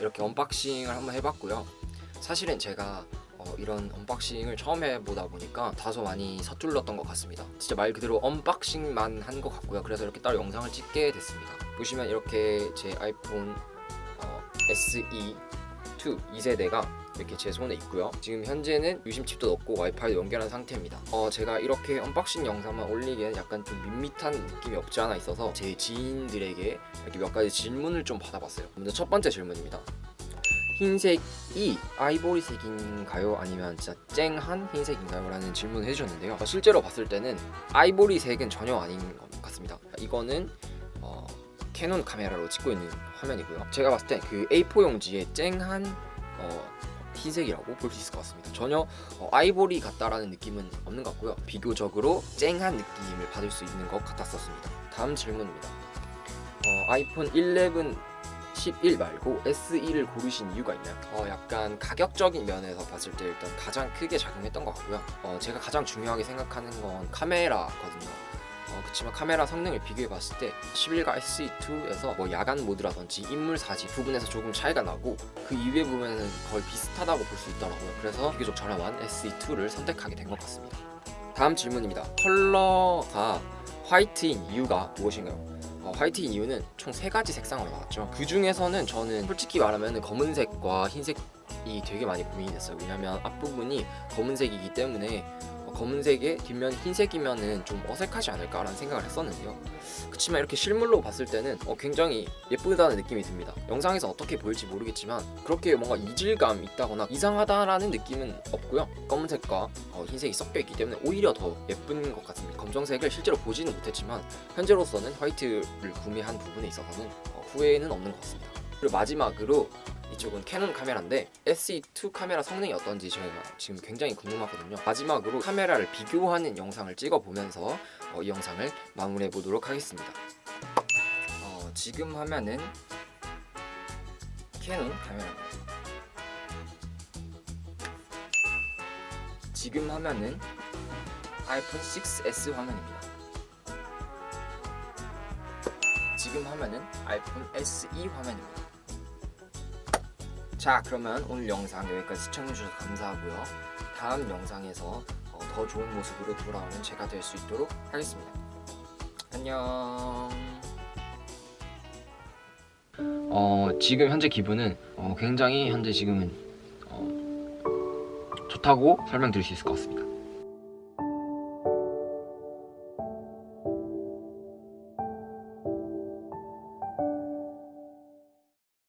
이렇게 unboxing을 한번 해봤고요. 사실은 제가 어, 이런 unboxing을 처음 해보다 보니까 다소 많이 서툴렀던 것 같습니다. 진짜 말 그대로 unboxing만 한 것 같고요. 그래서 이렇게 따로 영상을 찍게 됐습니다. 보시면 이렇게 제 아이폰 어, SE 2 2세대가 이렇게 제 손에 있고요. 지금 현재는 유심칩도 넣고 와이파이도 연결한 상태입니다. 어 제가 이렇게 unboxing 영상만 올리기에는 약간 좀 밋밋한 느낌이 없지 않아 있어서 제 지인들에게 이렇게 몇 가지 질문을 좀 받아봤어요. 먼저 첫 번째 질문입니다. 흰색이 아이보리색인가요? 아니면 진짜 쨍한 흰색인가요? 라는 질문을 해주셨는데요. 어, 실제로 봤을 때는 아이보리색은 전혀 아닌 것 같습니다. 이거는 어, 캐논 카메라로 찍고 있는 화면이고요. 제가 봤을 때 그 A4 용지에 쨍한 어, 흰색이라고 볼 수 있을 것 같습니다. 전혀 어, 아이보리 같다라는 느낌은 없는 것 같고요. 비교적으로 쨍한 느낌을 받을 수 있는 것 같았었습니다. 다음 질문입니다. 어, 아이폰 11 11 말고 SE를 고르신 이유가 있나요? 어, 약간 가격적인 면에서 봤을 때 일단 가장 크게 작용했던 것 같고요. 어, 제가 가장 중요하게 생각하는 건 카메라거든요 어, 그치만 카메라 성능을 비교해 봤을 때 11과 SE2에서 뭐 야간 모드라든지 인물 사지 부분에서 조금 차이가 나고 그 이외 부분은 거의 비슷하다고 볼 수 있더라고요. 그래서 비교적 저렴한 SE2를 선택하게 된 것 같습니다. 다음 질문입니다. 컬러가 화이트인 이유가 무엇인가요? 어, 화이트인 이유는 총 세 가지 색상으로 나왔죠. 그 중에서는 저는 솔직히 말하면 검은색과 흰색이 되게 많이 고민이 됐어요. 왜냐면 앞부분이 검은색이기 때문에 어, 검은색에 뒷면 흰색이면은 좀 어색하지 않을까라는 생각을 했었는데요. 그치만 이렇게 실물로 봤을 때는 어, 굉장히 예쁘다는 느낌이 듭니다. 영상에서 어떻게 보일지 모르겠지만 그렇게 뭔가 이질감 있다거나 이상하다라는 느낌은 없고요. 검은색과 어, 흰색이 섞여 있기 때문에 오히려 더 예쁜 것 같습니다. 검정색을 실제로 보지는 못했지만 현재로서는 화이트를 구매한 부분에 있어서는 어, 후회는 없는 것 같습니다. 그리고 마지막으로 이쪽은 캐논 카메라인데 SE2 카메라 성능이 어떤지 저희가 지금 굉장히 궁금하거든요. 마지막으로 카메라를 비교하는 영상을 찍어보면서 어, 이 영상을 마무리해 보도록 하겠습니다. 어, 지금 화면은 캐논 카메라입니다. 지금 화면은 아이폰 6s 화면입니다. 지금 화면은 아이폰 SE 화면입니다 자 그러면 오늘 영상 여기까지 시청해주셔서 감사하고요. 다음 영상에서 어, 더 좋은 모습으로 돌아오는 제가 될 수 있도록 하겠습니다. 안녕. 어 지금 현재 기분은 어, 굉장히 현재 지금은 어, 좋다고 설명드릴 수 있을 것 같습니다